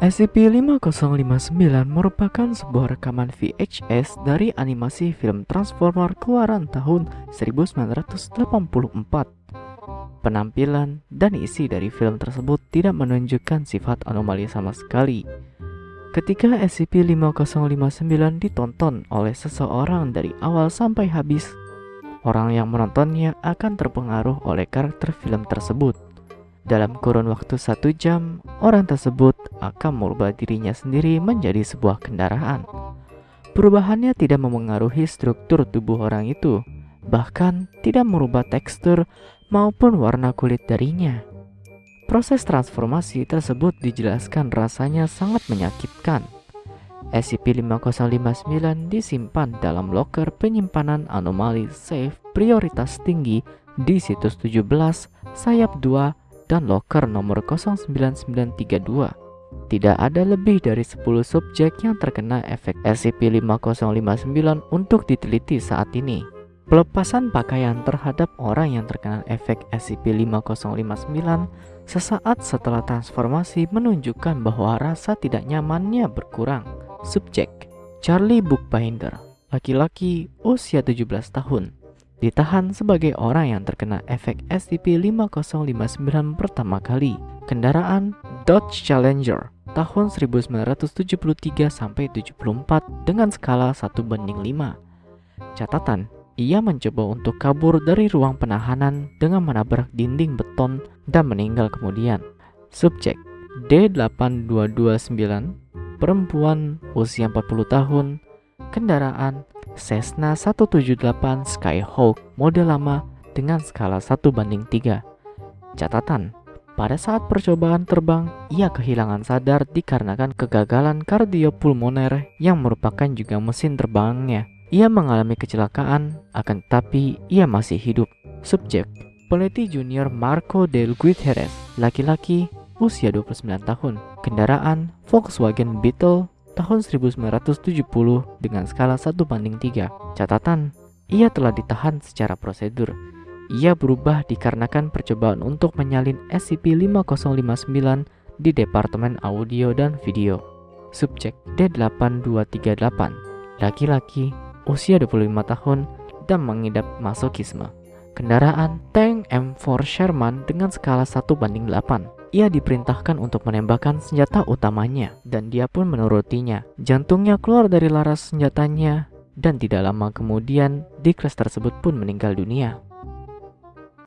SCP-5059 merupakan sebuah rekaman VHS dari animasi film Transformer keluaran tahun 1984. Penampilan dan isi dari film tersebut tidak menunjukkan sifat anomali sama sekali. Ketika SCP-5059 ditonton oleh seseorang dari awal sampai habis, orang yang menontonnya akan terpengaruh oleh karakter film tersebut. Dalam kurun waktu satu jam, orang tersebut akan merubah dirinya sendiri menjadi sebuah kendaraan. Perubahannya tidak memengaruhi struktur tubuh orang itu, bahkan tidak merubah tekstur maupun warna kulit darinya. Proses transformasi tersebut dijelaskan rasanya sangat menyakitkan. SCP-5059 disimpan dalam loker penyimpanan anomali safe prioritas tinggi di situs 17 sayap 2 dan loker nomor 09932. Tidak ada lebih dari 10 subjek yang terkena efek SCP-5059 untuk diteliti saat ini. Pelepasan pakaian terhadap orang yang terkena efek SCP-5059 sesaat setelah transformasi menunjukkan bahwa rasa tidak nyamannya berkurang. Subjek Charlie Bookbinder, laki-laki usia 17 tahun, ditahan sebagai orang yang terkena efek SCP-5059 pertama kali. Kendaraan Dodge Challenger tahun 1973 sampai 74 dengan skala 1 banding 5. Catatan, ia mencoba untuk kabur dari ruang penahanan dengan menabrak dinding beton dan meninggal kemudian. Subjek D8229, perempuan usia 40 tahun, kendaraan Cessna 178 Skyhawk mode lama dengan skala 1 banding 3. Catatan, pada saat percobaan terbang, ia kehilangan sadar dikarenakan kegagalan kardiopulmoner yang merupakan juga mesin terbangnya. Ia mengalami kecelakaan, akan tetapi ia masih hidup. Subjek, Peliti Junior Marco Del Guiterres, laki-laki, usia 29 tahun. Kendaraan Volkswagen Beetle tahun 1970 dengan skala 1 banding 3. Catatan, ia telah ditahan secara prosedur. Ia berubah dikarenakan percobaan untuk menyalin SCP-5059 di Departemen Audio dan Video. Subjek D8238, laki-laki, usia 25 tahun, dan mengidap masokisme. Kendaraan tank M4 Sherman dengan skala 1 banding 8 ia diperintahkan untuk menembakkan senjata utamanya dan dia pun menurutinya. Jantungnya keluar dari laras senjatanya dan tidak lama kemudian Dikles tersebut pun meninggal dunia.